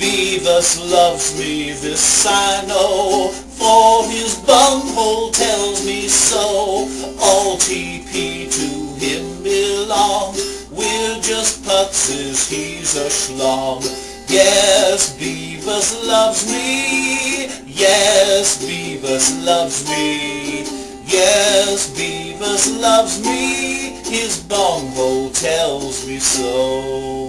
Beavis loves me, this I know, for his bunghole tells me so. All TP to him belong, we're just putzes, he's a schlong. Yes, Beavis loves me, yes, Beavis loves me. Yes, Beavis loves me, his bunghole tells me so.